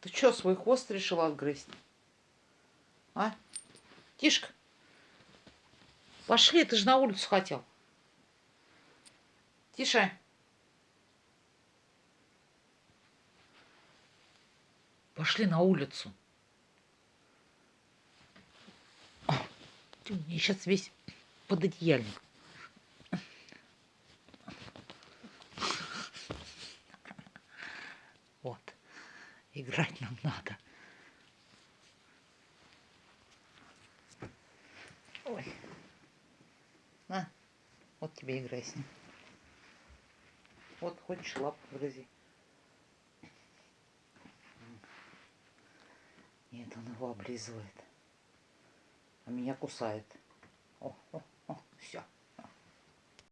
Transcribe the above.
Ты что, свой хвост решила отгрызть? А? Тишка. Пошли, ты же на улицу хотел. Тише. Пошли на улицу. Ты мне сейчас весь пододеяльник. Вот. Играть нам надо. Ой. На, вот тебе играй с ним. Вот хочешь лапу грызи. Нет, он его облизывает. А меня кусает. О, о, о, все.